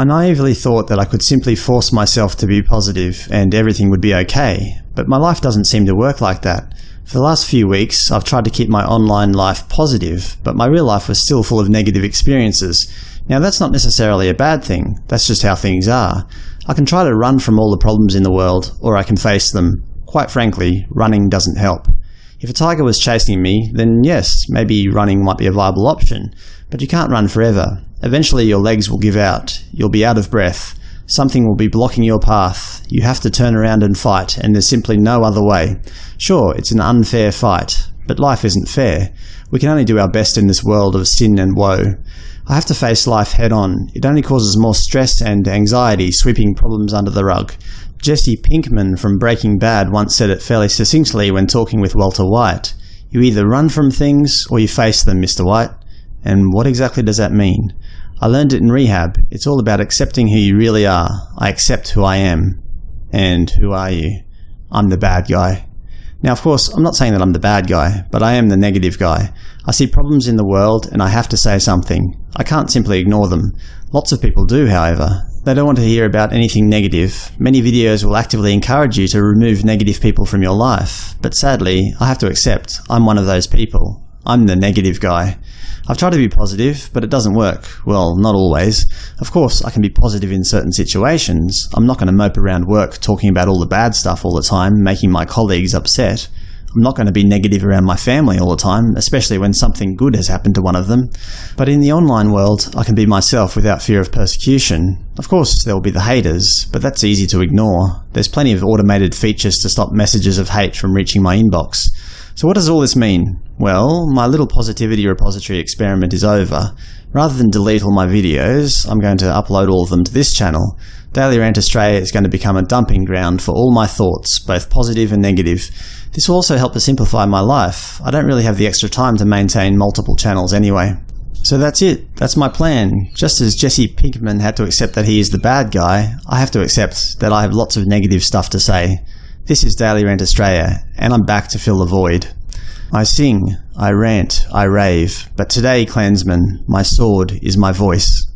I naively thought that I could simply force myself to be positive and everything would be okay, but my life doesn't seem to work like that. For the last few weeks, I've tried to keep my online life positive, but my real life was still full of negative experiences. Now that's not necessarily a bad thing, that's just how things are. I can try to run from all the problems in the world, or I can face them. Quite frankly, running doesn't help. If a tiger was chasing me, then yes, maybe running might be a viable option, but you can't run forever. Eventually your legs will give out, you'll be out of breath, something will be blocking your path, you have to turn around and fight, and there's simply no other way. Sure, it's an unfair fight, but life isn't fair. We can only do our best in this world of sin and woe. I have to face life head-on. It only causes more stress and anxiety sweeping problems under the rug. Jesse Pinkman from Breaking Bad once said it fairly succinctly when talking with Walter White. You either run from things or you face them, Mr. White. And what exactly does that mean? I learned it in rehab. It's all about accepting who you really are. I accept who I am. And who are you? I'm the bad guy. Now of course, I'm not saying that I'm the bad guy, but I am the negative guy. I see problems in the world and I have to say something. I can't simply ignore them. Lots of people do, however. They don't want to hear about anything negative. Many videos will actively encourage you to remove negative people from your life. But sadly, I have to accept I'm one of those people. I'm the negative guy. I've tried to be positive, but it doesn't work. Well, not always. Of course, I can be positive in certain situations. I'm not going to mope around work talking about all the bad stuff all the time, making my colleagues upset. I'm not going to be negative around my family all the time, especially when something good has happened to one of them. But in the online world, I can be myself without fear of persecution. Of course, there will be the haters, but that's easy to ignore. There's plenty of automated features to stop messages of hate from reaching my inbox. So what does all this mean? Well, my little positivity repository experiment is over. Rather than delete all my videos, I'm going to upload all of them to this channel. Daily Rant Australia is going to become a dumping ground for all my thoughts, both positive and negative. This will also help to simplify my life. I don't really have the extra time to maintain multiple channels anyway. So that's it. That's my plan. Just as Jesse Pinkman had to accept that he is the bad guy, I have to accept that I have lots of negative stuff to say. This is Daily Rant Australia, and I'm back to fill the void. I sing, I rant, I rave, but today, clansmen, my sword is my voice.